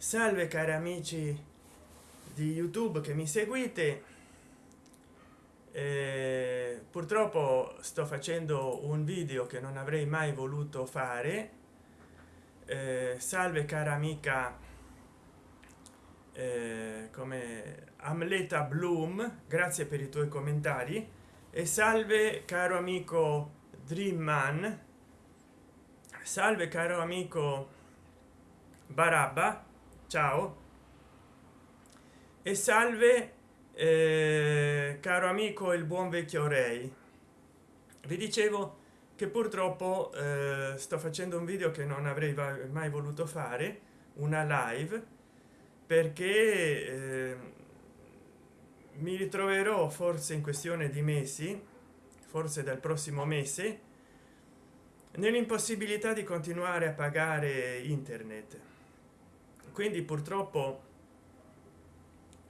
salve cari amici di youtube che mi seguite. Eh, purtroppo sto facendo un video che non avrei mai voluto fare. Eh, salve cara amica eh, come amleta bloom grazie per i tuoi commentari. E salve caro amico dream man salve caro amico barabba ciao. E salve eh, caro amico il buon vecchio rei. Vi dicevo che purtroppo eh, sto facendo un video che non avrei mai voluto fare una live perché eh, mi ritroverò forse in questione di mesi forse dal prossimo mese nell'impossibilità di continuare a pagare internet quindi purtroppo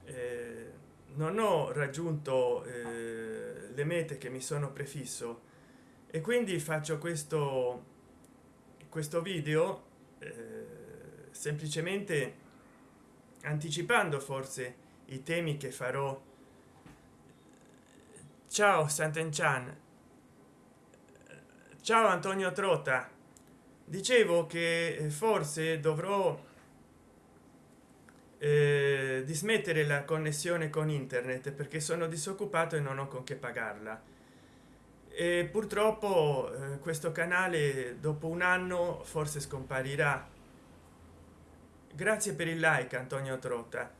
eh, non ho raggiunto eh, le mete che mi sono prefisso. E quindi faccio questo questo video eh, semplicemente anticipando forse i temi che farò. Ciao Sant'Enchan. Ciao Antonio Trota dicevo che forse dovrò eh, dismettere la connessione con internet perché sono disoccupato e non ho con che pagarla. E purtroppo eh, questo canale dopo un anno forse scomparirà. Grazie per il like antonio trota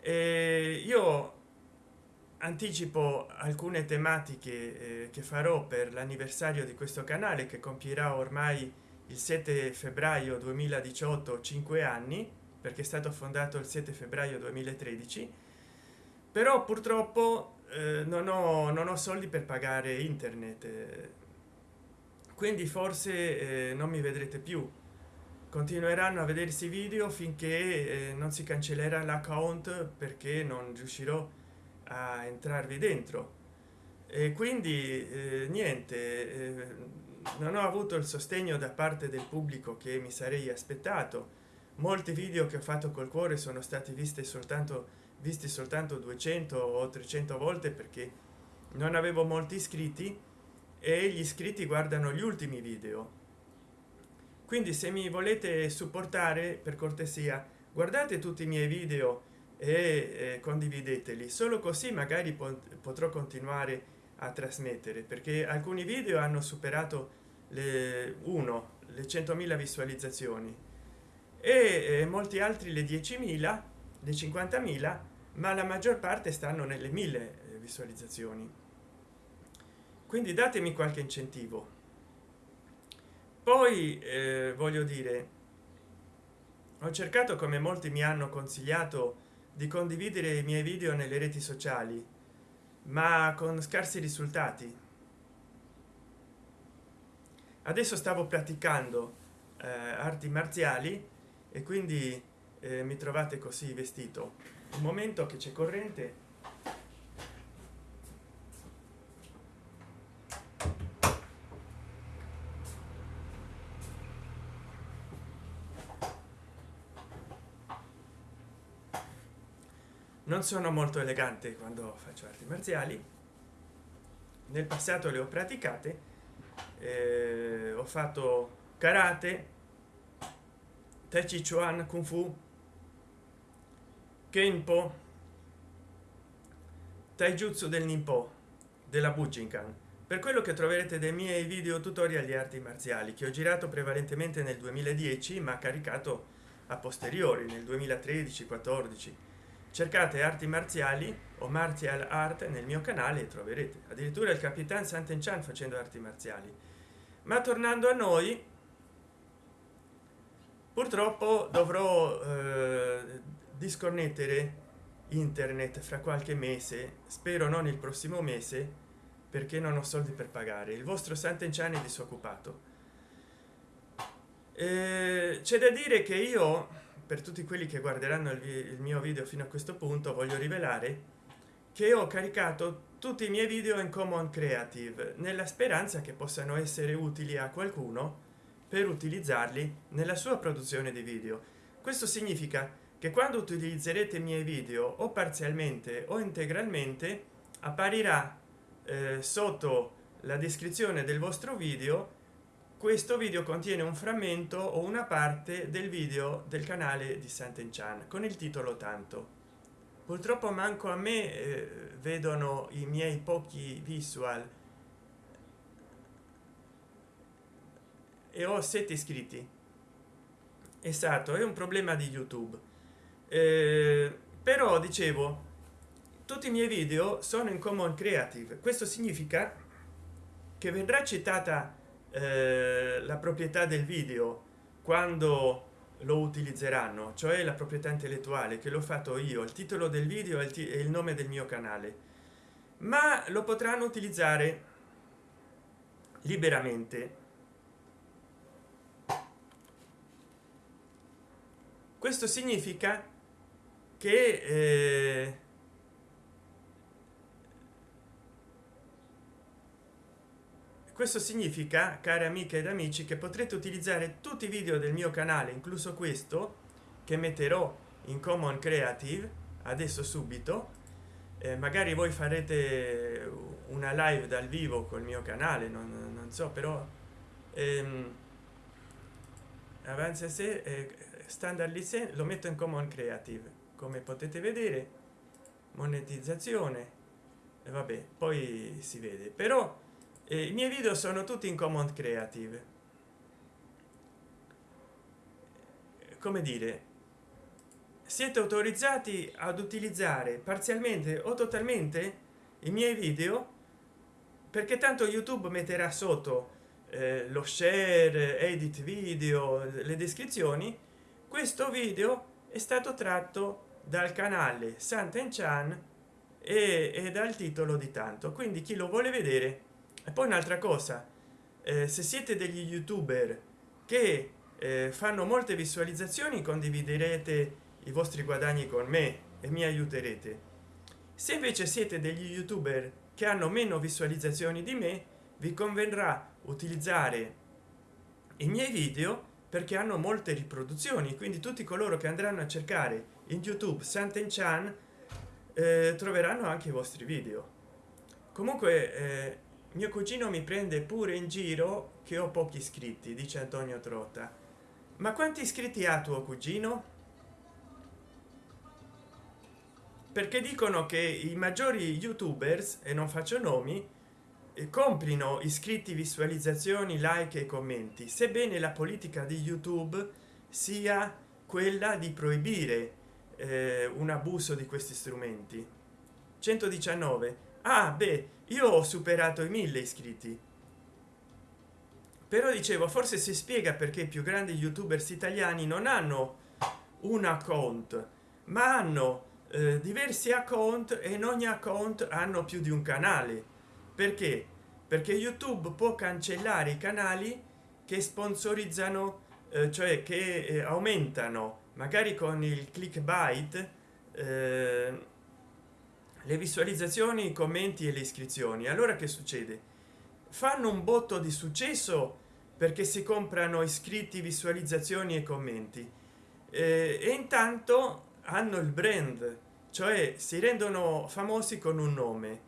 e io anticipo alcune tematiche eh, che farò per l'anniversario di questo canale che compierà ormai il 7 febbraio 2018 5 anni perché è stato fondato il 7 febbraio 2013 però purtroppo eh, non ho non ho soldi per pagare internet quindi forse eh, non mi vedrete più. Continueranno a vedersi video finché eh, non si cancellerà l'account perché non riuscirò a entrarvi dentro. E quindi eh, niente eh, non ho avuto il sostegno da parte del pubblico che mi sarei aspettato molti video che ho fatto col cuore sono stati visti soltanto visti soltanto 200 o 300 volte perché non avevo molti iscritti e gli iscritti guardano gli ultimi video. Quindi se mi volete supportare per cortesia guardate tutti i miei video e condivideteli. Solo così magari potrò continuare a trasmettere perché alcuni video hanno superato le 1 le 100.000 visualizzazioni e eh, molti altri le 10.000 le 50.000 ma la maggior parte stanno nelle mille eh, visualizzazioni. Quindi datemi qualche incentivo. Poi eh, voglio dire ho cercato come molti mi hanno consigliato di condividere i miei video nelle reti sociali ma con scarsi risultati. Adesso stavo praticando eh, arti marziali e quindi eh, mi trovate così vestito. Un momento che c'è corrente. Non sono molto elegante quando faccio arti marziali. Nel passato le ho praticate eh, ho fatto karate tai chi chuan kung fu? Kenpo taijutsu del nimpo della bujinkan. Per quello che troverete dei miei video tutorial di arti marziali che ho girato prevalentemente nel 2010 ma caricato a posteriori nel 2013 14 cercate arti marziali o martial art nel mio canale e troverete. Addirittura il capitan Sant'Enchan facendo arti marziali. Ma tornando a noi purtroppo dovrò eh, disconnettere internet fra qualche mese spero non il prossimo mese perché non ho soldi per pagare. Il vostro sant'enciani disoccupato. Eh, c'è da dire che io per tutti quelli che guarderanno il, il mio video fino a questo punto voglio rivelare che ho caricato tutti i miei video in common creative nella speranza che possano essere utili a qualcuno per utilizzarli nella sua produzione di video. Questo significa che quando utilizzerete i miei video o parzialmente o integralmente apparirà eh, sotto la descrizione del vostro video. Questo video contiene un frammento o una parte del video del canale di Sant'Enchan con il titolo tanto. Purtroppo manco a me eh, vedono i miei pochi visual e ho sette iscritti. Esatto è un problema di youtube. Eh, però dicevo tutti i miei video sono in common creative. Questo significa che verrà citata eh, la proprietà del video quando lo utilizzeranno cioè la proprietà intellettuale che l'ho fatto io. Il titolo del video e il nome del mio canale. Ma lo potranno utilizzare liberamente questo significa che eh, questo significa cari amiche ed amici che potrete utilizzare tutti i video del mio canale incluso questo che metterò in common creative adesso subito. Eh, magari voi farete una live dal vivo col mio canale non, non so però ehm, avanza se eh, standard license lo metto in common creative. Come potete vedere monetizzazione. E vabbè poi si vede. Però eh, i miei video sono tutti in common creative. Come dire siete autorizzati ad utilizzare parzialmente o totalmente i miei video perché tanto youtube metterà sotto eh, lo share edit video le descrizioni questo video è stato tratto dal canale Sant'Enchan e, e dal titolo di tanto. Quindi chi lo vuole vedere? E poi un'altra cosa eh, se siete degli youtuber che eh, fanno molte visualizzazioni condividerete i vostri guadagni con me e mi aiuterete. Se invece siete degli youtuber che hanno meno visualizzazioni di me vi converrà utilizzare i miei video perché hanno molte riproduzioni quindi tutti coloro che andranno a cercare in youtube Sant'Enchan eh, troveranno anche i vostri video. Comunque eh, mio cugino mi prende pure in giro che ho pochi iscritti dice antonio trotta. Ma quanti iscritti ha tuo cugino? Perché dicono che i maggiori youtubers e non faccio nomi comprino iscritti visualizzazioni like e commenti. Sebbene la politica di youtube sia quella di proibire eh, un abuso di questi strumenti. 119 ah beh io ho superato i mille iscritti. Però dicevo forse si spiega perché i più grandi youtubers italiani non hanno un account ma hanno eh, diversi account e in ogni account hanno più di un canale perché? Perché youtube può cancellare i canali che sponsorizzano eh, cioè che eh, aumentano. Magari con il clickbait eh, le visualizzazioni i commenti e le iscrizioni. Allora che succede? Fanno un botto di successo perché si comprano iscritti visualizzazioni e commenti. Eh, e intanto hanno il brand cioè si rendono famosi con un nome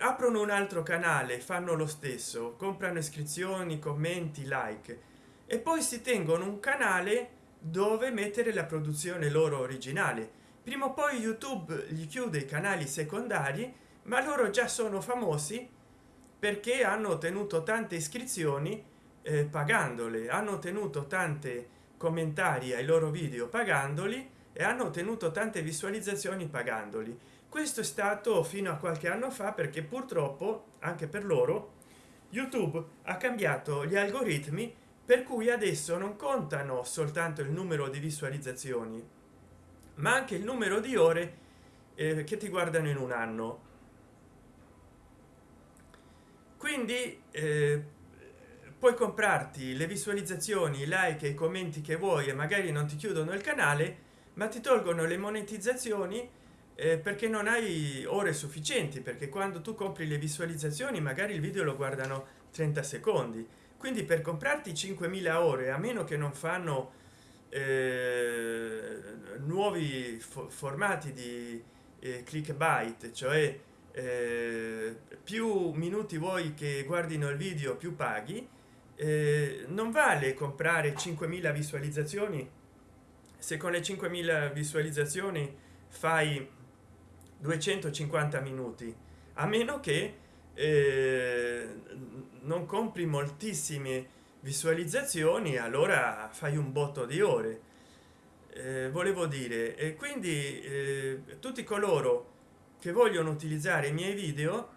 aprono un altro canale fanno lo stesso comprano iscrizioni commenti like. E poi si tengono un canale dove mettere la produzione loro originale. Prima o poi youtube gli chiude i canali secondari ma loro già sono famosi perché hanno ottenuto tante iscrizioni eh, pagandole. Hanno ottenuto tante commentari ai loro video pagandoli e hanno ottenuto tante visualizzazioni pagandoli questo è stato fino a qualche anno fa perché purtroppo anche per loro youtube ha cambiato gli algoritmi per cui adesso non contano soltanto il numero di visualizzazioni ma anche il numero di ore eh, che ti guardano in un anno. Quindi eh, puoi comprarti le visualizzazioni like e i commenti che vuoi e magari non ti chiudono il canale ma ti tolgono le monetizzazioni eh, perché non hai ore sufficienti perché quando tu compri le visualizzazioni magari il video lo guardano 30 secondi. Quindi per comprarti 5.000 ore a meno che non fanno eh, nuovi fo formati di eh, clickbait cioè eh, più minuti vuoi che guardino il video più paghi eh, non vale comprare 5.000 visualizzazioni. Se con le 5.000 visualizzazioni fai 250 minuti a meno che eh, non compri moltissime visualizzazioni allora fai un botto di ore. Eh, volevo dire e quindi eh, tutti coloro che vogliono utilizzare i miei video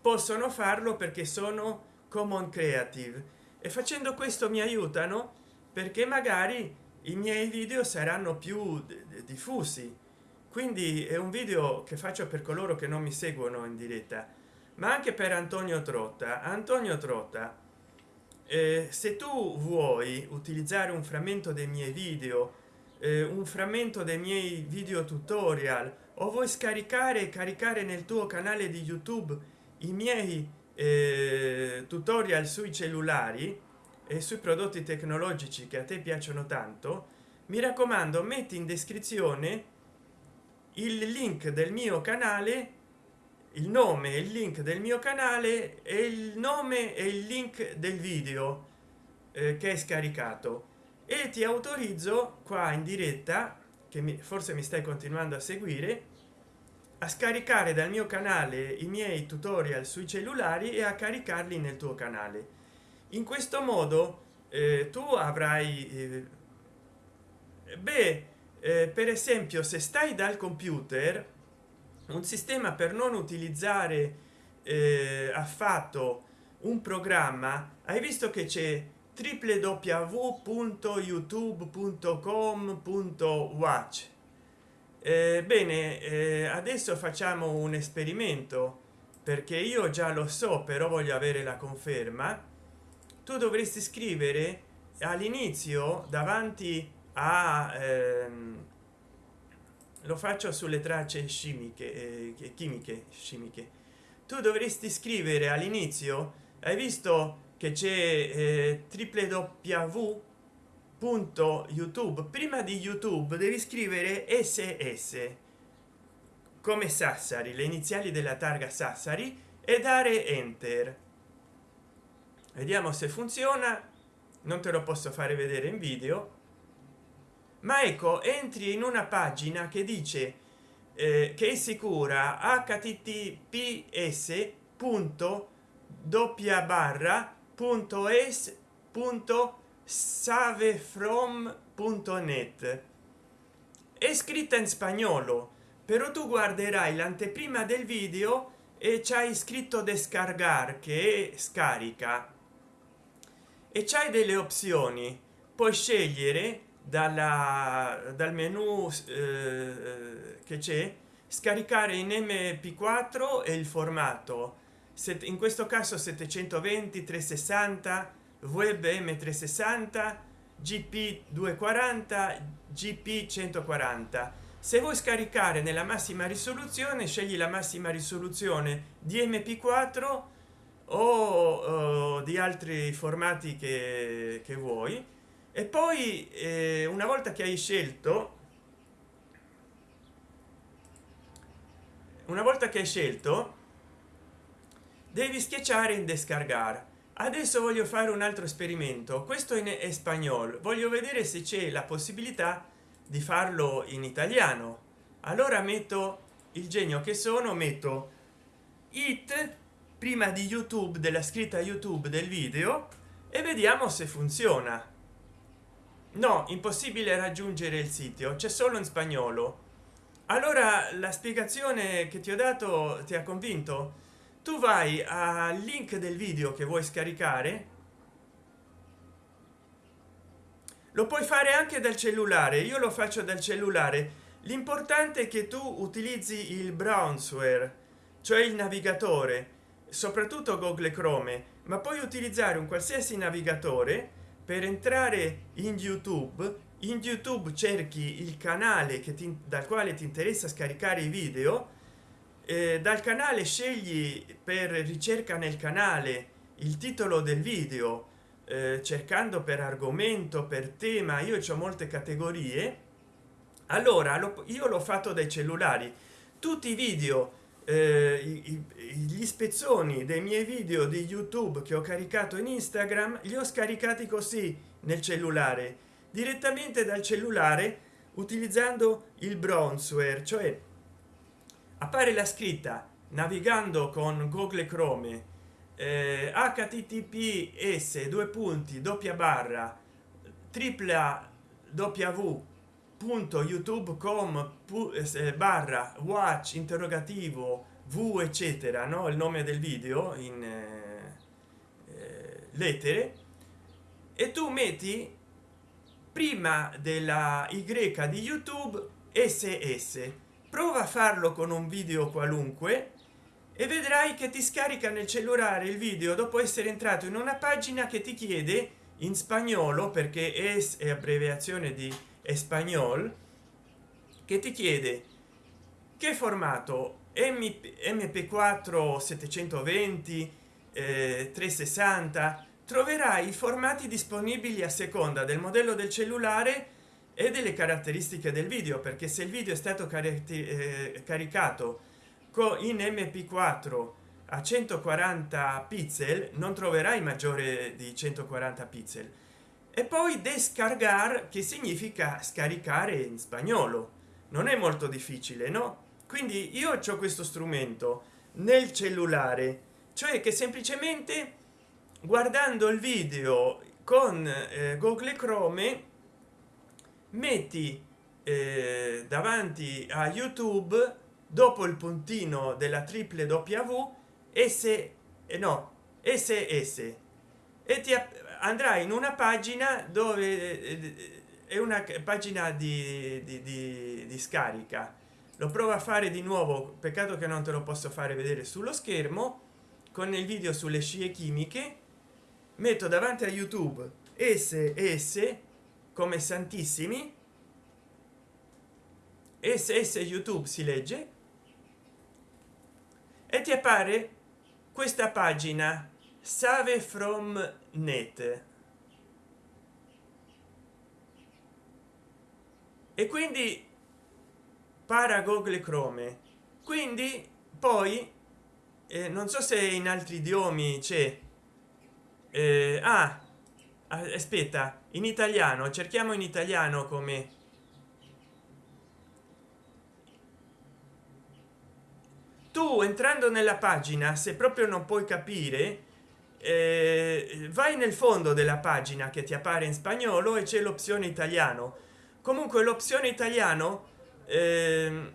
possono farlo perché sono common creative. E facendo questo mi aiutano perché magari i miei video saranno più diffusi quindi è un video che faccio per coloro che non mi seguono in diretta ma anche per antonio trotta. Antonio trotta eh, se tu vuoi utilizzare un frammento dei miei video eh, un frammento dei miei video tutorial o vuoi scaricare e caricare nel tuo canale di youtube i miei eh, tutorial sui cellulari e sui prodotti tecnologici che a te piacciono tanto mi raccomando metti in descrizione il link del mio canale il nome il link del mio canale e il nome e il link del video eh, che è scaricato. E ti autorizzo qua in diretta che mi, forse mi stai continuando a seguire a scaricare dal mio canale i miei tutorial sui cellulari e a caricarli nel tuo canale. In questo modo eh, tu avrai eh, beh eh, per esempio se stai dal computer un sistema per non utilizzare eh, affatto un programma hai visto che c'è www.youtube.com.watch eh, bene eh, adesso facciamo un esperimento perché io già lo so però voglio avere la conferma. Tu dovresti scrivere all'inizio davanti a ehm, lo faccio sulle tracce chimiche eh, chimiche chimiche tu dovresti scrivere all'inizio hai visto che c'è eh, www.youtube prima di youtube devi scrivere ss come sassari le iniziali della targa sassari e dare enter. Vediamo se funziona non te lo posso fare vedere in video ma ecco entri in una pagina che dice eh, che è sicura https punto doppia barra savefrom.net è scritta in spagnolo però tu guarderai l'anteprima del video e c'hai scritto descargar che scarica. E c'hai delle opzioni. Puoi scegliere dalla dal menu eh, che c'è scaricare in mp4 e il formato. In questo caso 720 360 web m360 gp 240 gp 140 se vuoi scaricare nella massima risoluzione scegli la massima risoluzione di mp4 o, o di altri formati che, che vuoi e poi eh, una volta che hai scelto una volta che hai scelto devi schiacciare in descargar adesso voglio fare un altro esperimento. Questo in spagnolo voglio vedere se c'è la possibilità di farlo in italiano. Allora metto il genio che sono metto it prima di youtube della scritta youtube del video e vediamo se funziona no impossibile raggiungere il sito c'è solo in spagnolo. Allora la spiegazione che ti ho dato ti ha convinto? Tu vai al link del video che vuoi scaricare. Lo puoi fare anche dal cellulare io lo faccio dal cellulare. L'importante è che tu utilizzi il brownsware cioè il navigatore soprattutto google chrome ma puoi utilizzare un qualsiasi navigatore per entrare in youtube in youtube cerchi il canale che ti, dal quale ti interessa scaricare i video eh, dal canale scegli per ricerca nel canale il titolo del video eh, cercando per argomento per tema io ho molte categorie. Allora lo, io l'ho fatto dai cellulari. Tutti i video gli spezzoni dei miei video di youtube che ho caricato in instagram li ho scaricati così nel cellulare. Direttamente dal cellulare utilizzando il bronzeware cioè appare la scritta navigando con google chrome eh, https due punti doppia barra tripla w punto youtube.com eh, barra watch interrogativo v eccetera no? Il nome del video in eh, eh, lettere. E tu metti prima della y di youtube ss prova a farlo con un video qualunque e vedrai che ti scarica nel cellulare il video dopo essere entrato in una pagina che ti chiede in spagnolo perché es è abbreviazione di espagnol che ti chiede che formato? MP, mp4 720 eh, 360 troverai i formati disponibili a seconda del modello del cellulare e delle caratteristiche del video perché se il video è stato eh, caricato in mp4 a 140 pixel non troverai maggiore di 140 pixel e poi descargar che significa scaricare in spagnolo. Non è molto difficile no? Quindi io ho questo strumento nel cellulare cioè che semplicemente guardando il video con eh, google chrome metti eh, davanti a youtube dopo il puntino della triple w s eh, no ss e ti andrai in una pagina dove eh, è una pagina di, di, di, di scarica. Lo provo a fare di nuovo peccato che non te lo posso fare vedere sullo schermo con il video sulle scie chimiche. Metto davanti a youtube ss come santissimi. Ss youtube si legge. E ti appare questa pagina save from net e quindi para google chrome quindi poi eh, non so se in altri idiomi c'è eh, ah, aspetta in italiano cerchiamo in italiano come tu entrando nella pagina se proprio non puoi capire eh, vai nel fondo della pagina che ti appare in spagnolo e c'è l'opzione italiano. Comunque l'opzione italiano eh,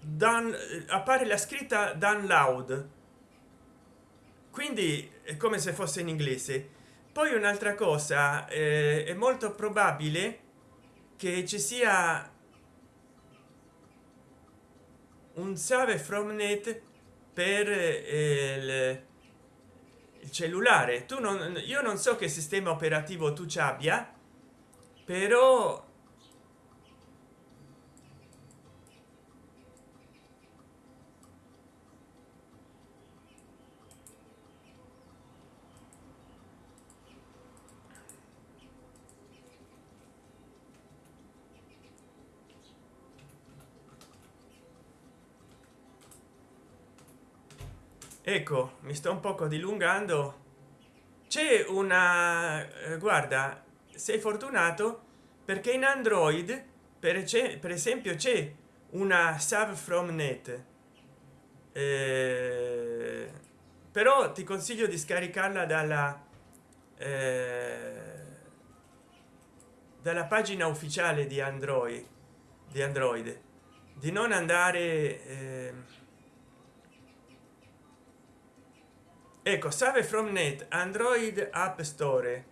dan, appare la scritta download quindi è come se fosse in inglese. Poi un'altra cosa eh, è molto probabile che ci sia un save from net per eh, il, cellulare. Tu non io non so che sistema operativo tu ci abbia però ecco mi sto un poco dilungando. C'è una eh, guarda sei fortunato perché in android per, per esempio c'è una save from net. Eh, però ti consiglio di scaricarla dalla eh, dalla pagina ufficiale di android di android di non andare ecco save from net android app store.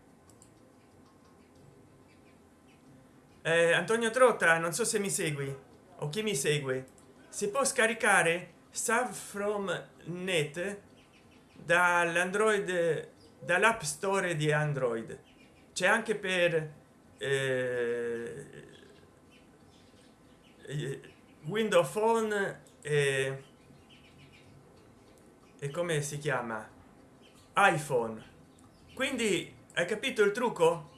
Eh, antonio trotta non so se mi segui o chi mi segue. Si può scaricare save from net dall'android dall'app store di android. C'è anche per eh, windows phone e e come si chiama iphone. Quindi hai capito il trucco?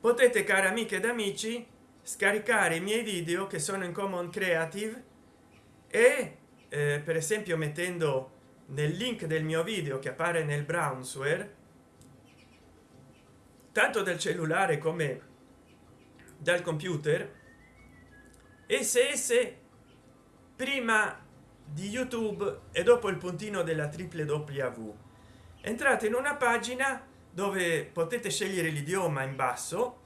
Potete cari amiche ed amici scaricare i miei video che sono in common creative e eh, per esempio mettendo nel link del mio video che appare nel brownsware tanto del cellulare come dal computer ss prima di youtube e dopo il puntino della triple w. Entrate in una pagina dove potete scegliere l'idioma in basso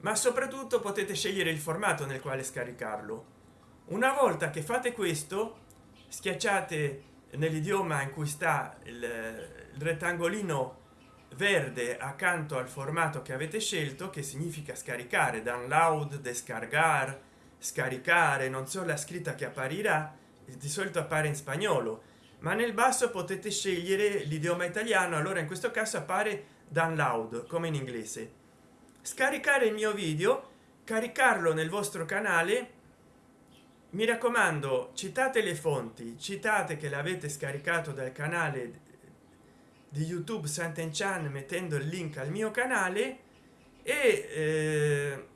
ma soprattutto potete scegliere il formato nel quale scaricarlo. Una volta che fate questo schiacciate nell'idioma in cui sta il, rettangolino verde accanto al formato che avete scelto che significa scaricare download descargar scaricare non so la scritta che apparirà di solito appare in spagnolo ma nel basso potete scegliere l'idioma italiano allora in questo caso appare download come in inglese. Scaricare il mio video caricarlo nel vostro canale mi raccomando citate le fonti citate che l'avete scaricato dal canale di youtube santen chan mettendo il link al mio canale e eh,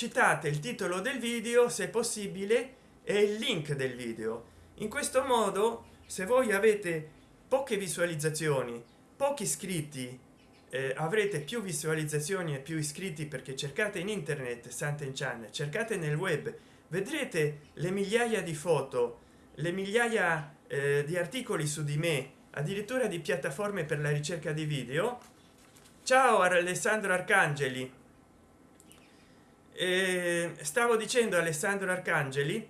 citate il titolo del video se possibile e il link del video. In questo modo se voi avete poche visualizzazioni pochi iscritti eh, avrete più visualizzazioni e più iscritti perché cercate in internet santen chan cercate nel web vedrete le migliaia di foto le migliaia eh, di articoli su di me addirittura di piattaforme per la ricerca di video. Ciao alessandro arcangeli eh, stavo dicendo alessandro arcangeli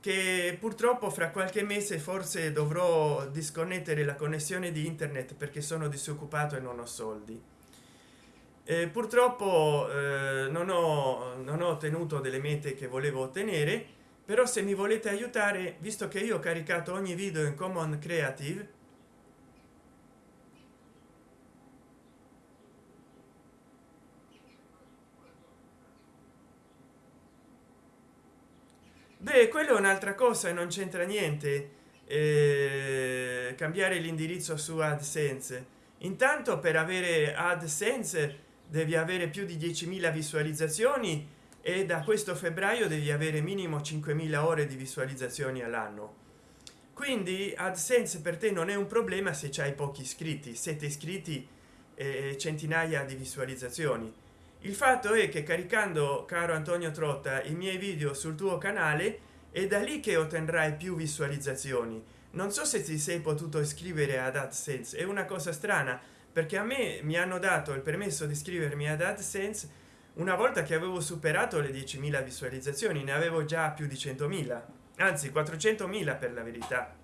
che purtroppo fra qualche mese forse dovrò disconnettere la connessione di internet perché sono disoccupato e non ho soldi. E purtroppo eh, non ho non ho ottenuto delle mete che volevo ottenere però se mi volete aiutare visto che io ho caricato ogni video in common creative beh quello è un'altra cosa e non c'entra niente eh, cambiare l'indirizzo su adsense. Intanto per avere adsense devi avere più di 10.000 visualizzazioni e da questo febbraio devi avere minimo 5.000 ore di visualizzazioni all'anno. Quindi adsense per te non è un problema se c'hai pochi iscritti siete iscritti e centinaia di visualizzazioni il fatto è che caricando caro antonio trotta i miei video sul tuo canale è da lì che otterrai più visualizzazioni. Non so se ti sei potuto iscrivere ad adsense è una cosa strana perché a me mi hanno dato il permesso di iscrivermi ad adsense una volta che avevo superato le 10.000 visualizzazioni ne avevo già più di 100.000 anzi 400.000 per la verità.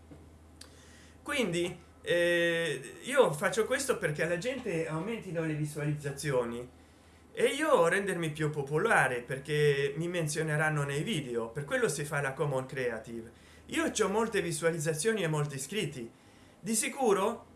Quindi eh, io faccio questo perché alla gente aumentino le visualizzazioni e io rendermi più popolare perché mi menzioneranno nei video per quello si fa la common creative. Io ho molte visualizzazioni e molti iscritti. Di sicuro?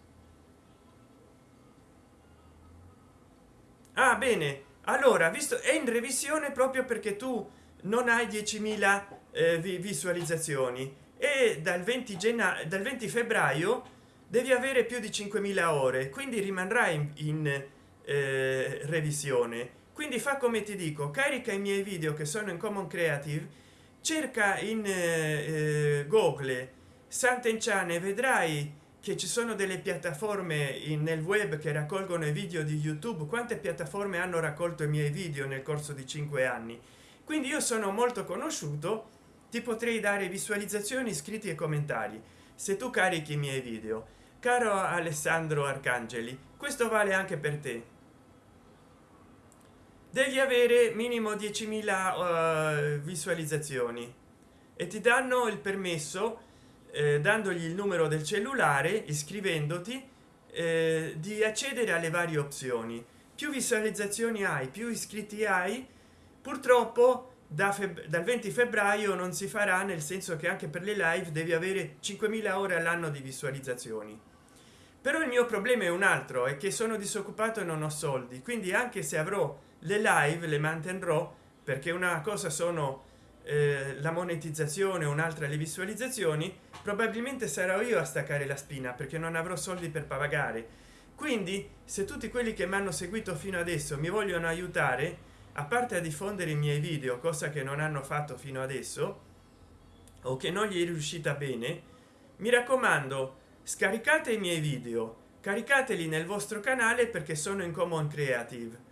Ah bene. Allora visto è in revisione proprio perché tu non hai 10.000 eh, visualizzazioni. E dal 20 gennaio dal 20 febbraio devi avere più di 5.000 ore quindi rimarrai in, in eh, revisione. Quindi fa come ti dico carica i miei video che sono in common creative cerca in eh, eh google sant'enciane vedrai che ci sono delle piattaforme in, nel web che raccolgono i video di youtube. Quante piattaforme hanno raccolto i miei video nel corso di cinque anni? Quindi io sono molto conosciuto ti potrei dare visualizzazioni iscritti e commentari se tu carichi i miei video. Caro alessandro arcangeli questo vale anche per te devi avere minimo 10.000 uh, visualizzazioni. E ti danno il permesso eh, dandogli il numero del cellulare iscrivendoti eh, di accedere alle varie opzioni. Più visualizzazioni hai più iscritti hai purtroppo da dal 20 febbraio non si farà nel senso che anche per le live devi avere 5.000 ore all'anno di visualizzazioni. Però il mio problema è un altro è che sono disoccupato e non ho soldi quindi anche se avrò le live le mantendrò perché una cosa sono eh, la monetizzazione un'altra le visualizzazioni probabilmente sarò io a staccare la spina perché non avrò soldi per pagare. Quindi se tutti quelli che mi hanno seguito fino adesso mi vogliono aiutare a parte a diffondere i miei video cosa che non hanno fatto fino adesso o che non gli è riuscita bene mi raccomando scaricate i miei video caricateli nel vostro canale perché sono in common creative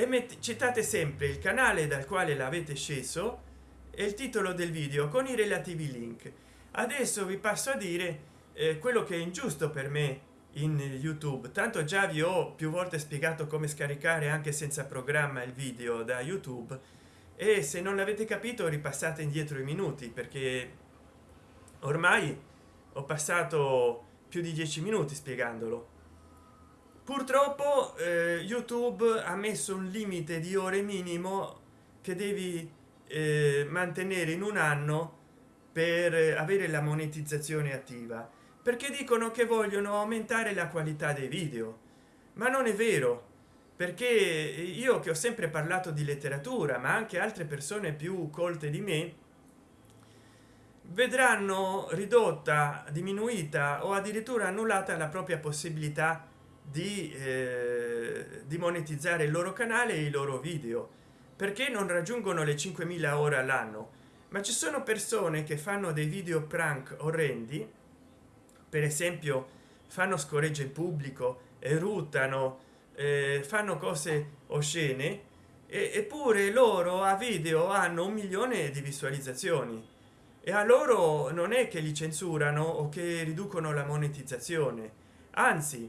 e metti, citate sempre il canale dal quale l'avete sceso e il titolo del video con i relativi link. Adesso vi passo a dire eh, quello che è ingiusto per me in youtube. Tanto già vi ho più volte spiegato come scaricare anche senza programma il video da youtube e se non l'avete capito ripassate indietro i minuti perché ormai ho passato più di dieci minuti spiegandolo purtroppo eh, youtube ha messo un limite di ore minimo che devi eh, mantenere in un anno per avere la monetizzazione attiva. Perché dicono che vogliono aumentare la qualità dei video. Ma non è vero perché io che ho sempre parlato di letteratura ma anche altre persone più colte di me vedranno ridotta diminuita o addirittura annullata la propria possibilità di, eh, di monetizzare il loro canale e i loro video perché non raggiungono le 5.000 ore all'anno. Ma ci sono persone che fanno dei video prank orrendi per esempio fanno scoregge in pubblico eruttano eh, fanno cose oscene eppure loro a video hanno un milione di visualizzazioni. E a loro non è che li censurano o che riducono la monetizzazione anzi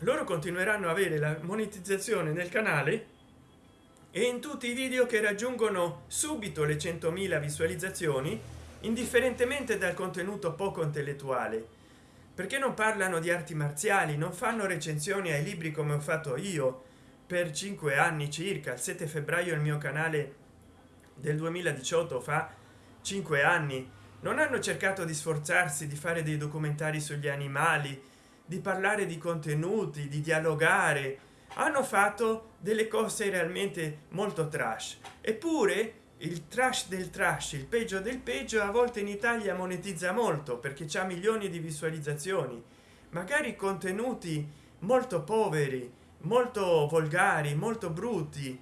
loro continueranno a avere la monetizzazione nel canale e in tutti i video che raggiungono subito le 100.000 visualizzazioni indifferentemente dal contenuto poco intellettuale perché non parlano di arti marziali non fanno recensioni ai libri come ho fatto io per cinque anni circa. Il 7 febbraio il mio canale del 2018 fa cinque anni. Non hanno cercato di sforzarsi di fare dei documentari sugli animali di parlare di contenuti di dialogare hanno fatto delle cose realmente molto trash. Eppure il trash del trash il peggio del peggio a volte in italia monetizza molto perché c'è milioni di visualizzazioni. Magari contenuti molto poveri molto volgari molto brutti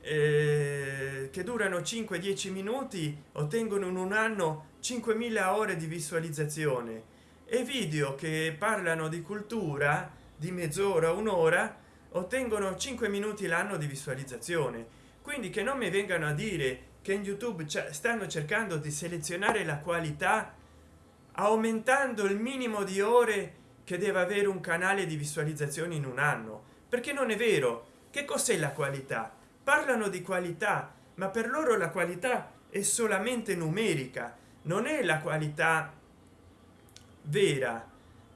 eh, che durano 5 10 minuti ottengono in un anno 5.000 ore di visualizzazione e video che parlano di cultura di mezz'ora un'ora ottengono 5 minuti l'anno di visualizzazione. Quindi che non mi vengano a dire che in youtube stanno cercando di selezionare la qualità aumentando il minimo di ore che deve avere un canale di visualizzazioni in un anno. Perché non è vero. Che cos'è la qualità? Parlano di qualità ma per loro la qualità è solamente numerica. Non è la qualità vera.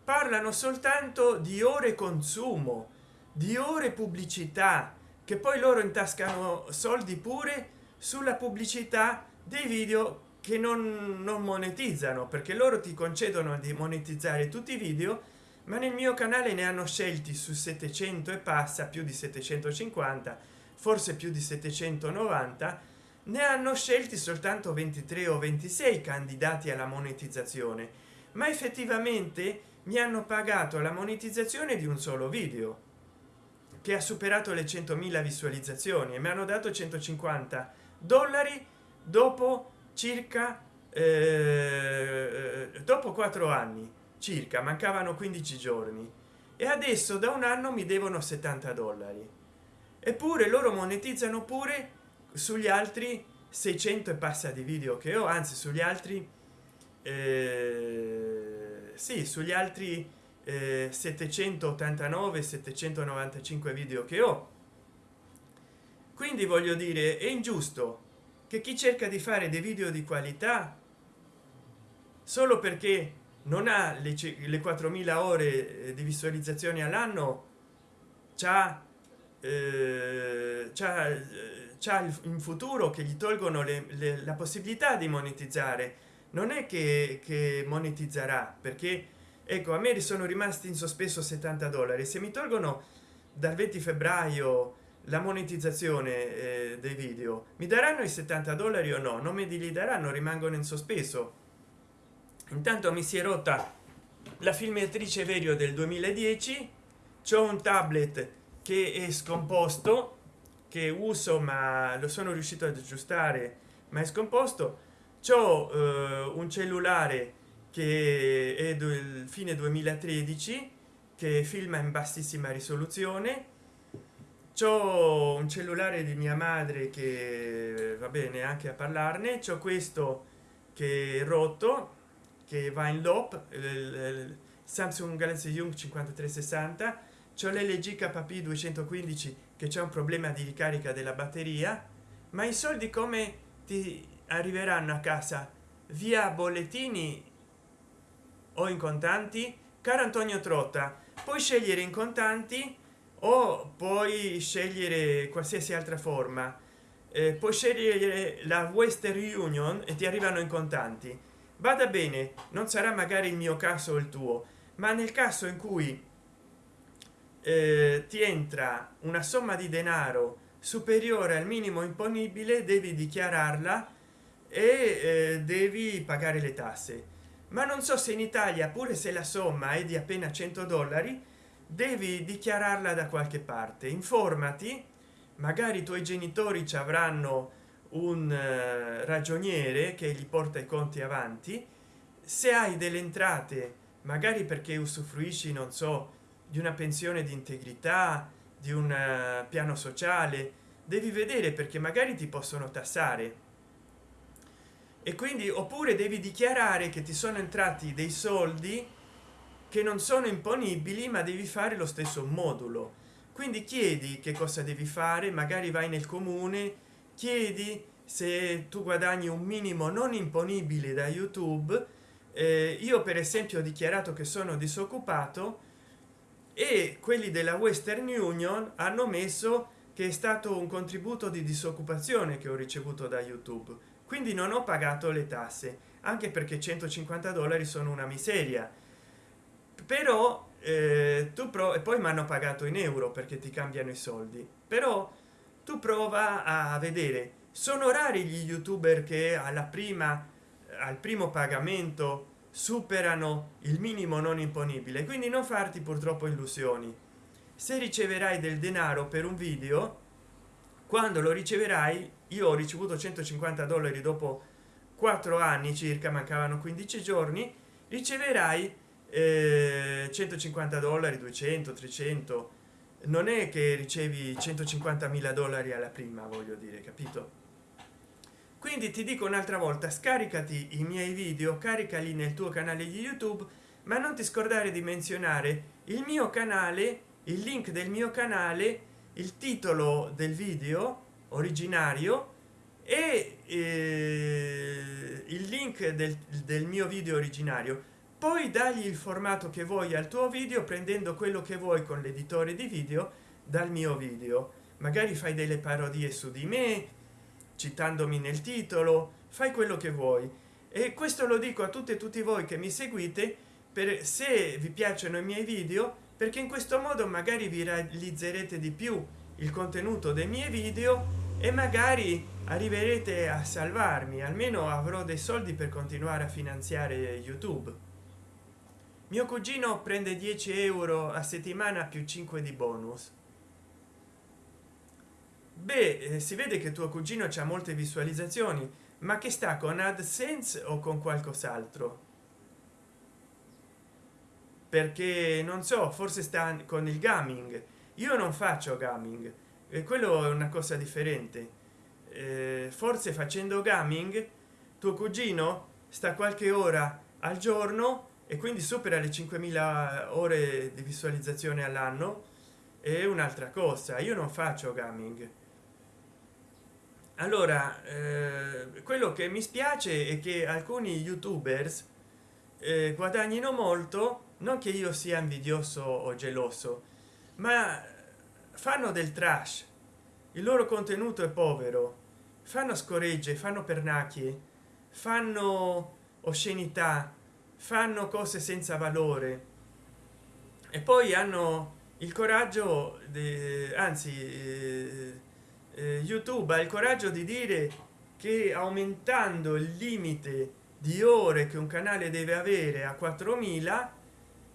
Parlano soltanto di ore consumo di ore pubblicità che poi loro intascano soldi pure sulla pubblicità dei video che non, non monetizzano perché loro ti concedono di monetizzare tutti i video ma nel mio canale ne hanno scelti su 700 e passa più di 750 forse più di 790 ne hanno scelti soltanto 23 o 26 candidati alla monetizzazione ma effettivamente mi hanno pagato la monetizzazione di un solo video che ha superato le 100.000 visualizzazioni e mi hanno dato 150 dollari dopo circa eh, dopo quattro anni circa mancavano 15 giorni. E adesso da un anno mi devono 70 dollari. Eppure loro monetizzano pure sugli altri 600 e passa di video che ho anzi sugli altri eh, sì sugli altri 789 795 video che ho. Quindi voglio dire è ingiusto che chi cerca di fare dei video di qualità solo perché non ha le, le 4000 ore eh, di visualizzazioni all'anno c'ha eh, c'ha eh, in futuro che gli tolgono le, le, la possibilità di monetizzare non è che, che monetizzerà perché ecco a me sono rimasti in sospeso 70 dollari. Se mi tolgono dal 20 febbraio la monetizzazione eh, dei video mi daranno i 70 dollari o no? Non me li daranno rimangono in sospeso. Intanto mi si è rotta la filmatrice verio del 2010 c'è un tablet che è scomposto che uso ma lo sono riuscito ad aggiustare ma è scomposto c'ho eh, un cellulare che è del fine 2013 che filma in bassissima risoluzione. C'ho un cellulare di mia madre che va bene anche a parlarne. C'ho questo che è rotto che va in loop samsung galaxy young 5360 c'è l'lg kp 215 che c'è un problema di ricarica della batteria. Ma i soldi come ti arriveranno a casa. Via bollettini o in contanti? Caro antonio trotta puoi scegliere in contanti o puoi scegliere qualsiasi altra forma. Eh, puoi scegliere la western union e ti arrivano in contanti. Vada bene non sarà magari il mio caso o il tuo ma nel caso in cui eh, ti entra una somma di denaro superiore al minimo imponibile devi dichiararla e eh, devi pagare le tasse. Ma non so se in italia pure se la somma è di appena 100 dollari devi dichiararla da qualche parte. Informati magari i tuoi genitori ci avranno un uh, ragioniere che gli porta i conti avanti. Se hai delle entrate magari perché usufruisci non so di una pensione di integrità di un uh, piano sociale devi vedere perché magari ti possono tassare e quindi oppure devi dichiarare che ti sono entrati dei soldi che non sono imponibili ma devi fare lo stesso modulo. Quindi chiedi che cosa devi fare magari vai nel comune chiedi se tu guadagni un minimo non imponibile da youtube. Eh, io per esempio ho dichiarato che sono disoccupato e quelli della western union hanno messo che è stato un contributo di disoccupazione che ho ricevuto da youtube quindi non ho pagato le tasse anche perché 150 dollari sono una miseria. Però eh, tu pro e poi mi hanno pagato in euro perché ti cambiano i soldi. Però tu prova a vedere sono rari gli youtuber che alla prima al primo pagamento superano il minimo non imponibile. Quindi non farti purtroppo illusioni. Se riceverai del denaro per un video quando lo riceverai io ho ricevuto 150 dollari dopo quattro anni circa mancavano 15 giorni riceverai eh, 150 dollari 200 300 non è che ricevi 150 mila dollari alla prima voglio dire capito? Quindi ti dico un'altra volta scaricati i miei video caricali nel tuo canale di youtube ma non ti scordare di menzionare il mio canale il link del mio canale il titolo del video originario e eh, il link del, del mio video originario. Poi dagli il formato che vuoi al tuo video prendendo quello che vuoi con l'editore di video dal mio video. Magari fai delle parodie su di me citandomi nel titolo fai quello che vuoi. E questo lo dico a tutte e tutti voi che mi seguite per se vi piacciono i miei video perché in questo modo magari vi realizzerete di più il contenuto dei miei video e magari arriverete a salvarmi almeno avrò dei soldi per continuare a finanziare youtube. Mio cugino prende 10 euro a settimana più 5 di bonus. Beh eh, si vede che tuo cugino c'ha molte visualizzazioni ma che sta con adsense o con qualcos'altro? Perché non so forse sta con il gaming io non faccio gaming e quello è una cosa differente. Eh, forse facendo gaming tuo cugino sta qualche ora al giorno e quindi supera le 5000 ore di visualizzazione all'anno. È un'altra cosa io non faccio gaming. Allora eh, quello che mi spiace è che alcuni youtubers eh, guadagnino molto non che io sia invidioso o geloso ma fanno del trash. Il loro contenuto è povero. Fanno scoregge fanno pernacchie fanno oscenità fanno cose senza valore. E poi hanno il coraggio de, anzi eh, eh, youtube ha il coraggio di dire che aumentando il limite di ore che un canale deve avere a 4000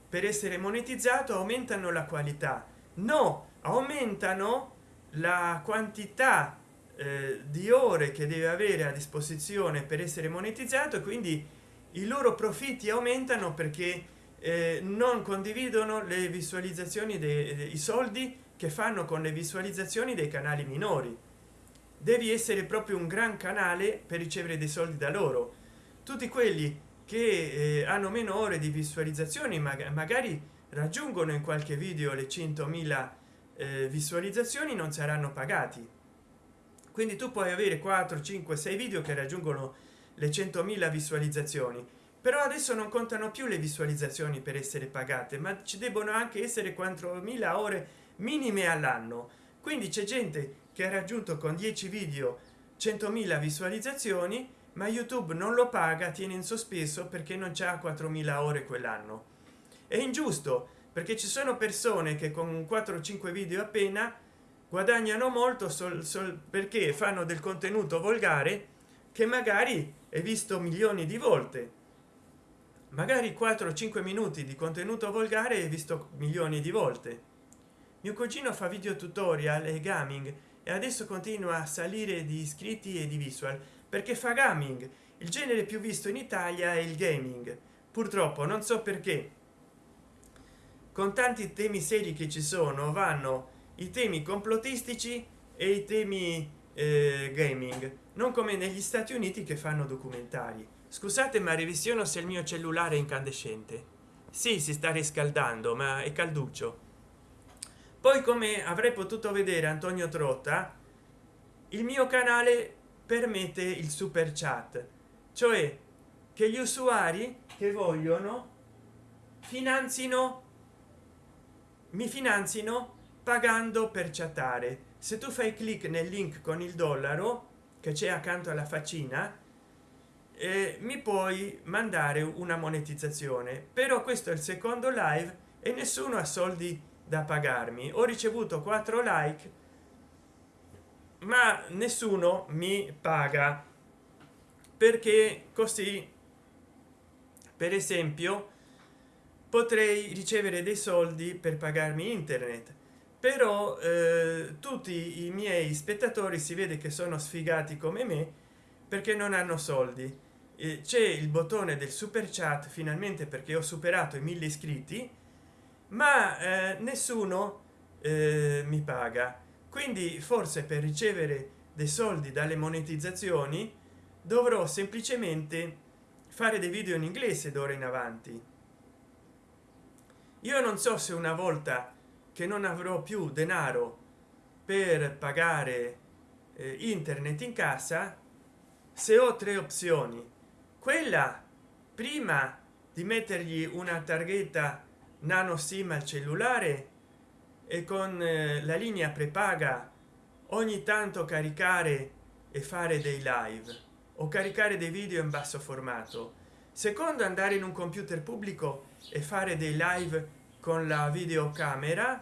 per essere monetizzato aumentano la qualità no aumentano la quantità eh, di ore che deve avere a disposizione per essere monetizzato e quindi i loro profitti aumentano perché eh, non condividono le visualizzazioni dei soldi che fanno con le visualizzazioni dei canali minori. Devi essere proprio un gran canale per ricevere dei soldi da loro. Tutti quelli che eh, hanno meno ore di visualizzazioni ma magari raggiungono in qualche video le 100.000 eh, visualizzazioni non saranno pagati. Quindi tu puoi avere 4 5 6 video che raggiungono le 100.000 visualizzazioni. Però adesso non contano più le visualizzazioni per essere pagate ma ci debbono anche essere 4.000 ore minime all'anno. Quindi c'è gente che ha raggiunto con 10 video 100.000 visualizzazioni ma youtube non lo paga tiene in sospeso perché non c'è 4.000 ore quell'anno è ingiusto perché ci sono persone che con 4 5 video appena guadagnano molto sol, sol perché fanno del contenuto volgare che magari è visto milioni di volte. Magari 4 5 minuti di contenuto volgare è visto milioni di volte. Mio cugino fa video tutorial e gaming e adesso continua a salire di iscritti e di visual perché fa gaming. Il genere più visto in italia è il gaming. Purtroppo non so perché con tanti temi seri che ci sono vanno i temi complottistici e i temi eh, gaming. Non come negli stati uniti che fanno documentari. Scusate ma revisiono se il mio cellulare è incandescente. Sì si sta riscaldando ma è calduccio. Poi come avrei potuto vedere antonio trotta il mio canale permette il super chat. Cioè che gli usuari che vogliono finanzino mi finanzino pagando per chattare. Se tu fai clic nel link con il dollaro che c'è accanto alla faccina eh, mi puoi mandare una monetizzazione. Però questo è il secondo live e nessuno ha soldi da pagarmi. Ho ricevuto 4 like ma nessuno mi paga. Perché così per esempio potrei ricevere dei soldi per pagarmi internet. Però eh, tutti i miei spettatori si vede che sono sfigati come me perché non hanno soldi. C'è il bottone del super chat finalmente perché ho superato i mille iscritti ma eh, nessuno eh, mi paga. Quindi forse per ricevere dei soldi dalle monetizzazioni dovrò semplicemente fare dei video in inglese d'ora in avanti io non so se una volta che non avrò più denaro per pagare eh, internet in casa se ho tre opzioni. Quella prima di mettergli una targhetta nano sim al cellulare e con eh, la linea prepaga ogni tanto caricare e fare dei live o caricare dei video in basso formato. Secondo andare in un computer pubblico e fare dei live con la videocamera.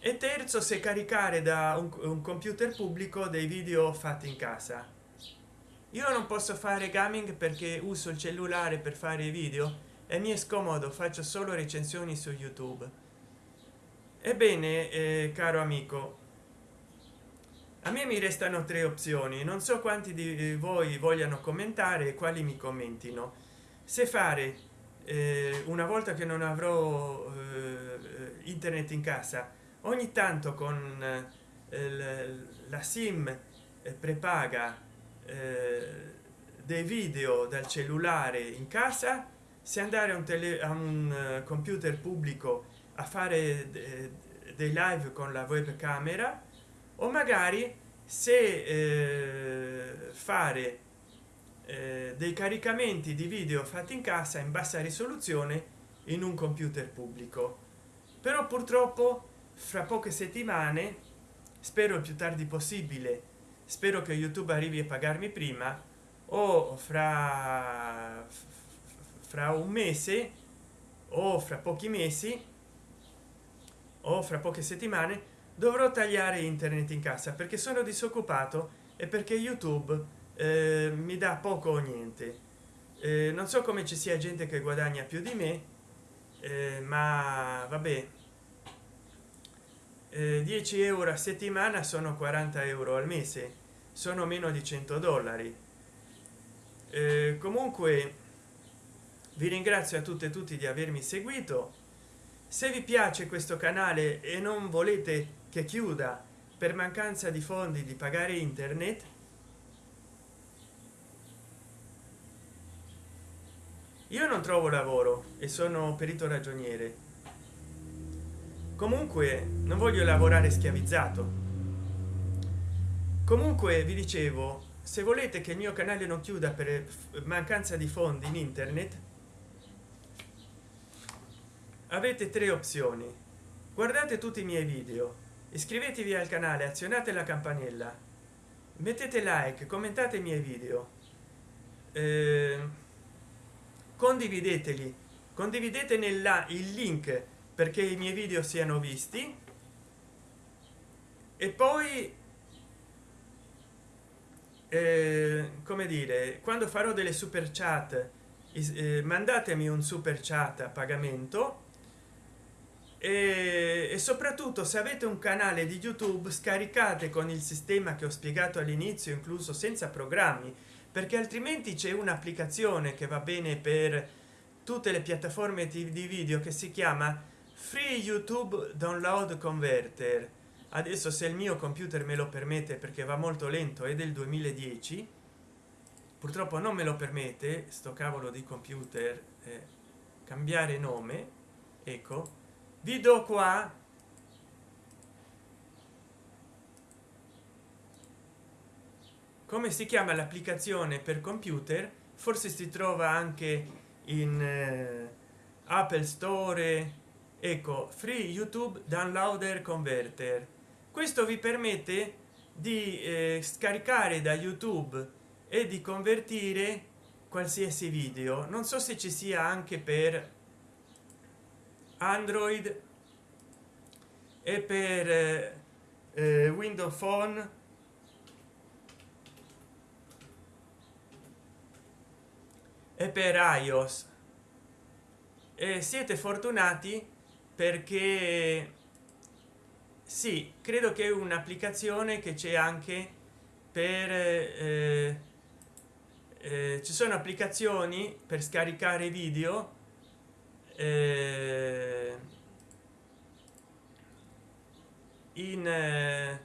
E terzo se caricare da un, un computer pubblico dei video fatti in casa. Io non posso fare gaming perché uso il cellulare per fare i video e mi è scomodo faccio solo recensioni su youtube. Ebbene eh, caro amico a me mi restano tre opzioni. Non so quanti di voi vogliano commentare quali mi commentino. Se fare eh, una volta che non avrò eh, internet in casa ogni tanto con eh, la sim eh, prepaga eh, dei video dal cellulare in casa se andare a un, tele, a un eh, computer pubblico a fare dei live con la webcamera o magari se eh, fare eh, dei caricamenti di video fatti in casa in bassa risoluzione in un computer pubblico. Però purtroppo fra poche settimane spero il più tardi possibile spero che youtube arrivi a pagarmi prima o fra fra un mese o fra pochi mesi o fra poche settimane dovrò tagliare internet in casa perché sono disoccupato e perché youtube eh, mi dà poco o niente. Eh, non so come ci sia gente che guadagna più di me eh, ma vabbè. 10 eh, euro a settimana sono 40 euro al mese sono meno di 100 dollari. Eh, comunque vi ringrazio a tutte e tutti di avermi seguito. Se vi piace questo canale e non volete che chiuda per mancanza di fondi di pagare internet io non trovo lavoro e sono perito ragioniere. Comunque non voglio lavorare schiavizzato. Comunque vi dicevo se volete che il mio canale non chiuda per mancanza di fondi in internet avete tre opzioni. Guardate tutti i miei video iscrivetevi al canale azionate la campanella mettete like commentate i miei video. Eh, condivideteli condividete nella il link perché i miei video siano visti. E poi eh, come dire quando farò delle super chat eh, mandatemi un super chat a pagamento. E, e soprattutto se avete un canale di youtube scaricate con il sistema che ho spiegato all'inizio incluso senza programmi perché altrimenti c'è un'applicazione che va bene per tutte le piattaforme di video che si chiama free youtube download converter. Adesso se il mio computer me lo permette perché va molto lento è del 2010 purtroppo non me lo permette sto cavolo di computer eh, cambiare nome ecco. Vi do qua come si chiama l'applicazione per computer forse si trova anche in eh, apple store. Ecco free youtube downloader converter. Questo vi permette di eh, scaricare da youtube e di convertire qualsiasi video. Non so se ci sia anche per android e per eh, eh windows phone e per ios e siete fortunati perché sì credo che un'applicazione che c'è anche per eh, eh, ci sono applicazioni per scaricare video eh, in eh,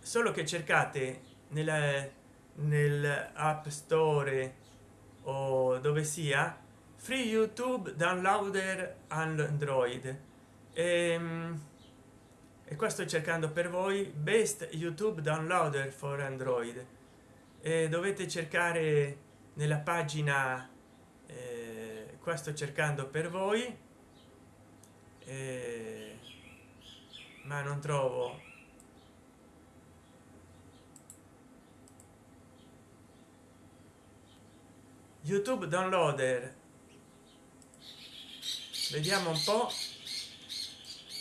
solo che cercate nella nel app store o dove sia free youtube downloader android. E, ehm, e qua sto cercando per voi best youtube downloader for android. E dovete cercare nella pagina eh, qua sto cercando per voi. Eh, ma non trovo youtube downloader. Vediamo un po.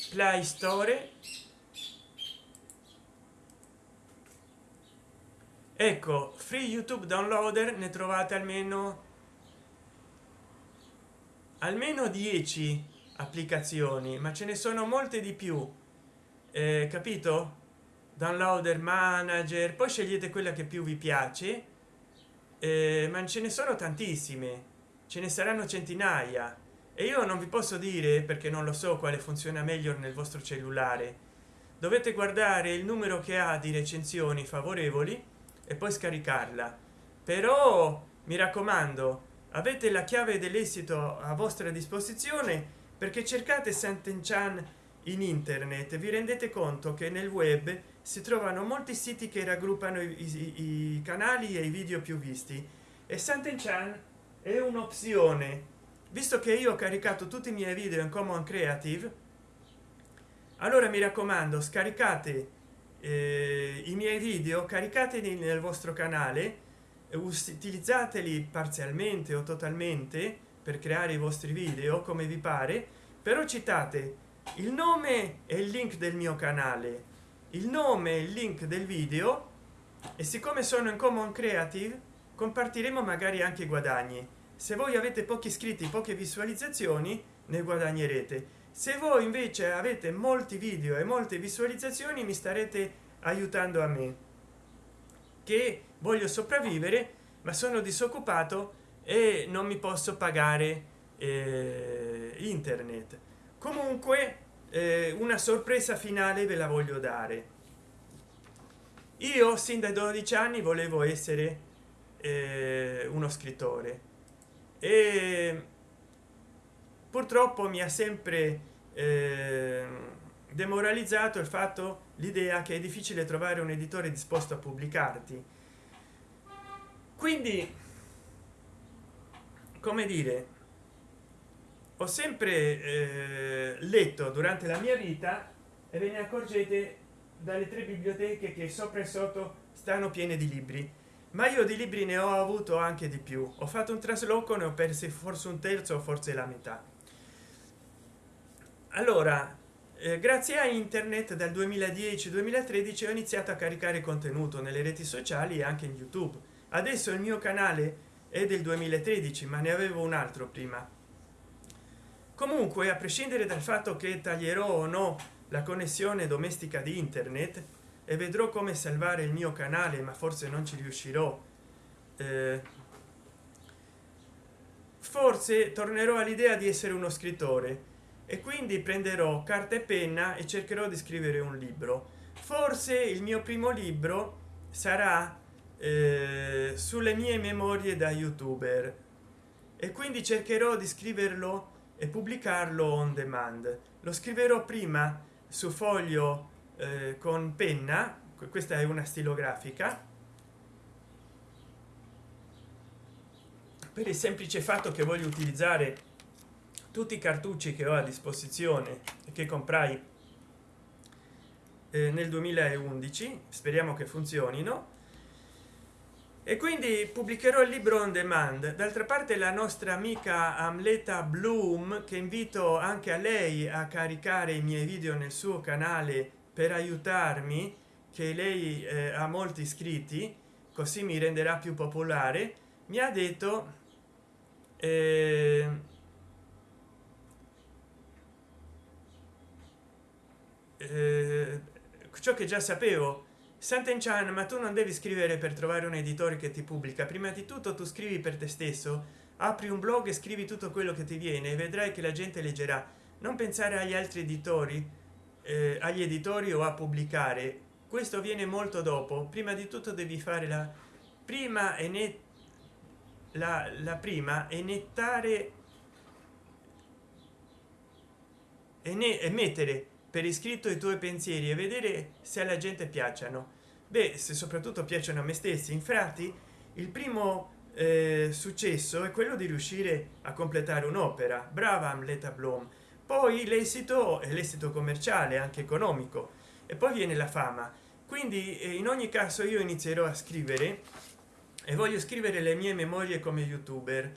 Play store. Ecco free youtube downloader ne trovate almeno almeno 10 applicazioni ma ce ne sono molte di più. Eh, capito? Downloader manager poi scegliete quella che più vi piace eh, ma ce ne sono tantissime. Ce ne saranno centinaia. E io non vi posso dire perché non lo so quale funziona meglio nel vostro cellulare dovete guardare il numero che ha di recensioni favorevoli e poi scaricarla. Però mi raccomando avete la chiave dell'esito a vostra disposizione perché cercate Sant'Enchan in internet. Vi rendete conto che nel web si trovano molti siti che raggruppano i, i, i canali e i video più visti. E Sant'Enchan è un'opzione. Visto che io ho caricato tutti i miei video in common creative allora mi raccomando scaricate eh, i miei video caricateli nel vostro canale utilizzateli parzialmente o totalmente per creare i vostri video come vi pare però citate il nome e il link del mio canale il nome e il link del video e siccome sono in common creative compartiremo magari anche guadagni. Se voi avete pochi iscritti poche visualizzazioni ne guadagnerete. Se voi invece avete molti video e molte visualizzazioni mi starete aiutando a me che voglio sopravvivere ma sono disoccupato e non mi posso pagare eh, internet. Comunque eh, una sorpresa finale ve la voglio dare. Io sin dai 12 anni volevo essere eh, uno scrittore. E purtroppo mi ha sempre eh, demoralizzato il fatto l'idea che è difficile trovare un editore disposto a pubblicarti. Quindi come dire ho sempre eh, letto durante la mia vita e ve ne accorgete dalle tre biblioteche che sopra e sotto stanno piene di libri. Ma io di libri ne ho avuto anche di più. Ho fatto un trasloco ne ho persi forse un terzo forse la metà. Allora eh, grazie a internet dal 2010 2013 ho iniziato a caricare contenuto nelle reti sociali e anche in youtube. Adesso il mio canale è del 2013 ma ne avevo un altro prima comunque a prescindere dal fatto che taglierò o no la connessione domestica di internet e vedrò come salvare il mio canale ma forse non ci riuscirò eh, forse tornerò all'idea di essere uno scrittore e quindi prenderò carta e penna e cercherò di scrivere un libro. Forse il mio primo libro sarà eh, sulle mie memorie da youtuber e quindi cercherò di scriverlo e pubblicarlo on demand. Lo scriverò prima su foglio eh, con penna questa è una stilografica per il semplice fatto che voglio utilizzare tutti i cartucci che ho a disposizione e che comprai eh, nel 2011 speriamo che funzionino e quindi pubblicherò il libro on demand. D'altra parte la nostra amica amleta bloom che invito anche a lei a caricare i miei video nel suo canale per aiutarmi che lei eh, ha molti iscritti così mi renderà più popolare mi ha detto eh, eh, ciò che già sapevo Sant'Enchan, ma tu non devi scrivere per trovare un editore che ti pubblica. Prima di tutto tu scrivi per te stesso apri un blog e scrivi tutto quello che ti viene e vedrai che la gente leggerà. Non pensare agli altri editori eh, agli editori o a pubblicare. Questo viene molto dopo. Prima di tutto devi fare la prima e ne la, la prima e nettare e, ne, mettere per iscritto i tuoi pensieri e vedere se alla gente piacciono. Beh se soprattutto piacciono a me stessi. Infatti il primo eh, successo è quello di riuscire a completare un'opera. Brava amleta bloom poi l'esito è l'esito commerciale anche economico. E poi viene la fama. Quindi eh, in ogni caso io inizierò a scrivere e voglio scrivere le mie memorie come youtuber.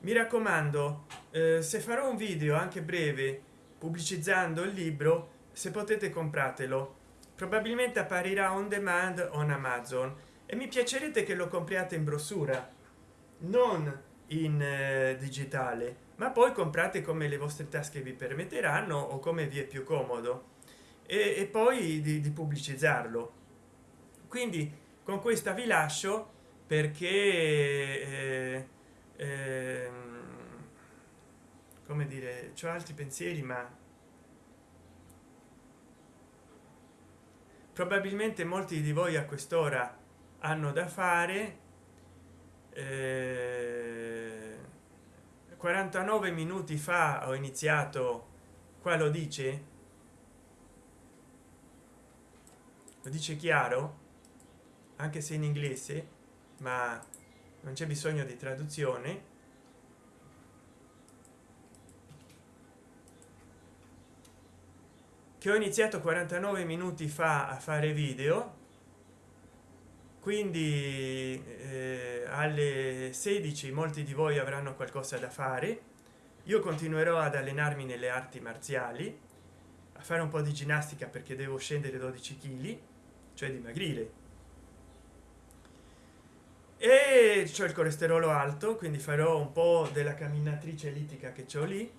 Mi raccomando eh, se farò un video anche breve pubblicizzando il libro se potete compratelo. Probabilmente apparirà on demand on amazon e mi piacerebbe che lo compriate in brossura non in eh, digitale ma poi comprate come le vostre tasche vi permetteranno o come vi è più comodo e, e poi di, di, pubblicizzarlo. Quindi con questa vi lascio perché eh, eh, come dire c'ho altri pensieri ma probabilmente molti di voi a quest'ora hanno da fare eh, 49 minuti fa ho iniziato qua lo dice? Lo dice chiaro? Anche se in inglese ma non c'è bisogno di traduzione che ho iniziato 49 minuti fa a fare video quindi eh, alle 16 molti di voi avranno qualcosa da fare. Io continuerò ad allenarmi nelle arti marziali a fare un po di ginnastica perché devo scendere 12 kg cioè dimagrire e c'è il colesterolo alto quindi farò un po della camminatrice ellittica che ho lì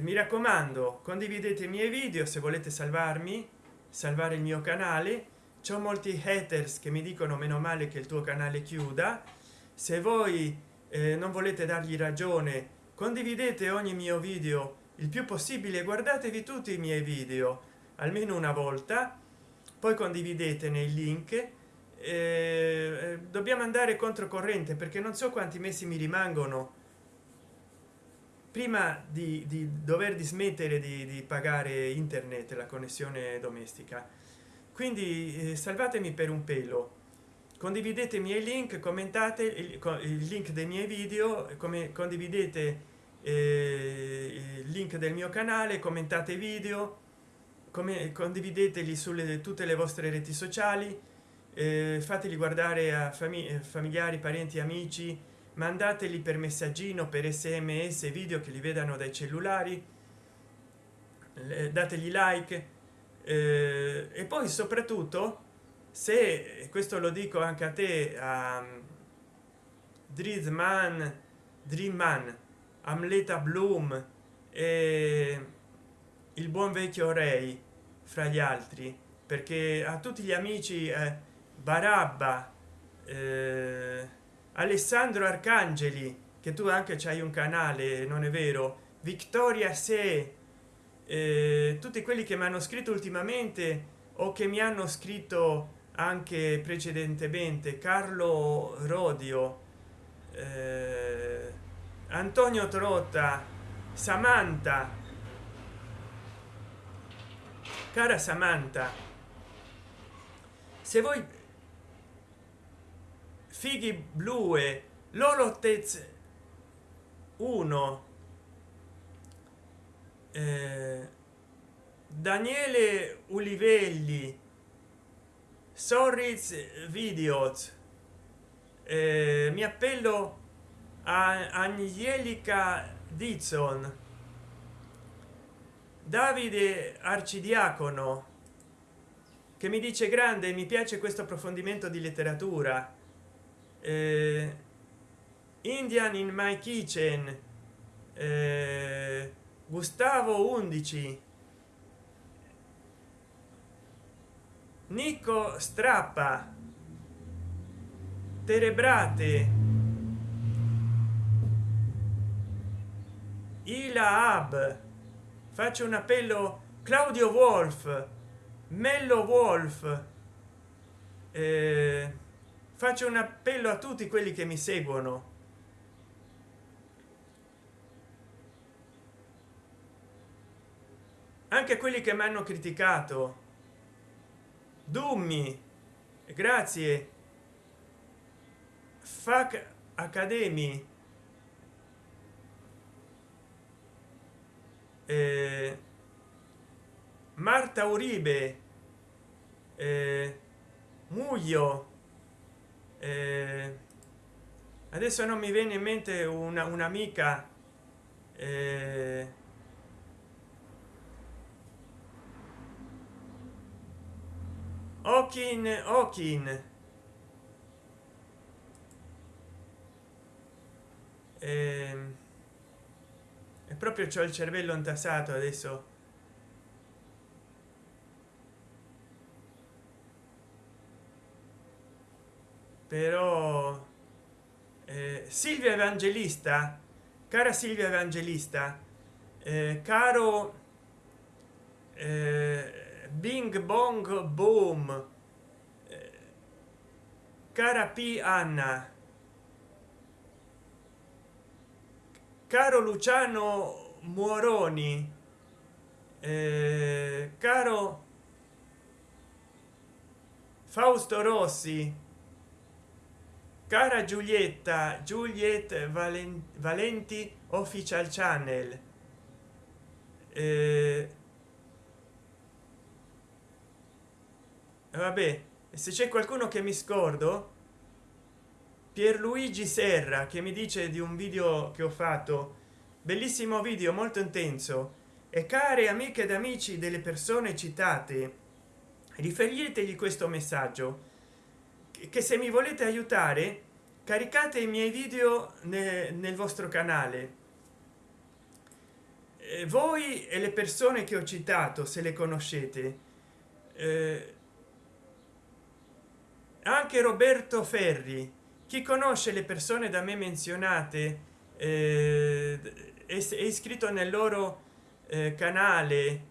mi raccomando condividete i miei video se volete salvarmi salvare il mio canale. C'è molti haters che mi dicono meno male che il tuo canale chiuda. Se voi eh, non volete dargli ragione condividete ogni mio video il più possibile guardatevi tutti i miei video almeno una volta. Poi condividete nei link. Eh, dobbiamo andare controcorrente perché non so quanti mesi mi rimangono prima di, di dover dismettere di, di, pagare internet la connessione domestica. Quindi eh, salvatemi per un pelo. Condividete i miei link commentate il, il link dei miei video come condividete eh, il link del mio canale commentate video come condivideteli sulle tutte le vostre reti sociali eh, fateli guardare a famig familiari parenti amici mandateli per messaggino per sms video che li vedano dai cellulari. Dategli like. Eh, e poi soprattutto se questo lo dico anche a te a Dreamman Dreamman Amleta Bloom e il buon vecchio Ray fra gli altri. Perché a tutti gli amici eh, barabba eh, alessandro arcangeli che tu anche c'hai un canale non è vero? Vittoria se. Eh, tutti quelli che mi hanno scritto ultimamente o che mi hanno scritto anche precedentemente carlo rodio eh, antonio trotta samantha. Cara samantha se voi fighi blue lolotez 1 eh, daniele ulivelli sorriz videos eh, mi appello a angelica dizon davide arcidiacono che mi dice grande mi piace questo approfondimento di letteratura indian in my kitchen. Eh, gustavo 11 nico strappa. Terebrate. Ila ab. Faccio un appello. Claudio wolf. Mello wolf. Eh, faccio un appello a tutti quelli che mi seguono. Anche quelli che mi hanno criticato. Dummi. Grazie. Fac academy. Eh, marta uribe. Eh, muglio eh, adesso non mi viene in mente una un'amica eh, Okin Okin eh, è proprio c'ho il cervello intassato adesso però eh, silvia evangelista cara silvia evangelista eh, caro eh, bing bong boom eh, cara p. Anna caro luciano moroni eh, caro fausto rossi cara giulietta juliet valenti official channel. Eh, vabbè se c'è qualcuno che mi scordo pierluigi serra che mi dice di un video che ho fatto. Bellissimo video molto intenso. E care amiche ed amici delle persone citate riferitevi questo messaggio che se mi volete aiutare caricate i miei video nel, nel vostro canale. Eh, voi e le persone che ho citato se le conoscete. Eh, anche roberto ferri. Chi conosce le persone da me menzionate eh, è, è iscritto nel loro eh, canale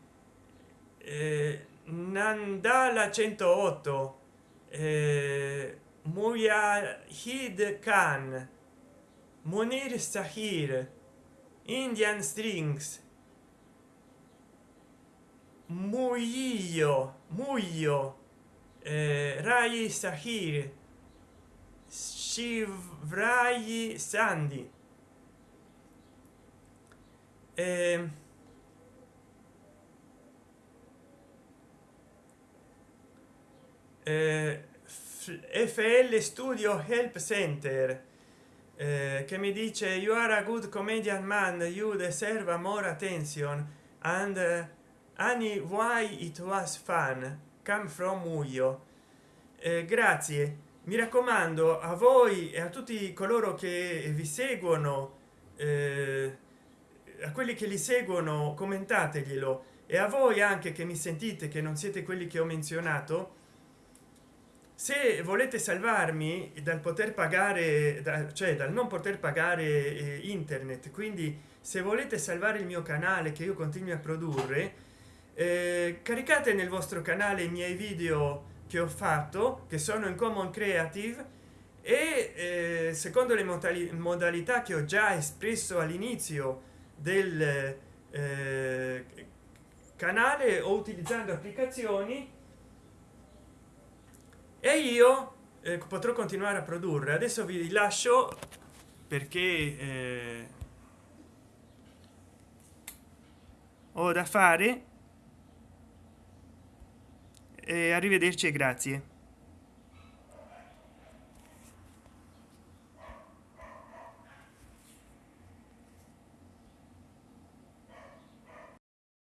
eh, nandala 108 eh, muyahid khan munir sahir indian strings muglio muglio eh, rai sahir shivrai sandi eh, fl studio help center eh, che mi dice you are a good comedian man you deserve more attention and uh, Annie why it was fun? Come from Muyo eh, grazie. Mi raccomando a voi e a tutti coloro che vi seguono eh, a quelli che li seguono commentateglielo. E a voi anche che mi sentite che non siete quelli che ho menzionato se volete salvarmi dal poter pagare da, cioè dal non poter pagare eh, internet quindi se volete salvare il mio canale che io continui a produrre eh, caricate nel vostro canale i miei video che ho fatto che sono in common creative e eh, secondo le modalità che ho già espresso all'inizio del eh, canale o utilizzando applicazioni e io eh, potrò continuare a produrre. Adesso vi lascio perché eh, ho da fare. E arrivederci e grazie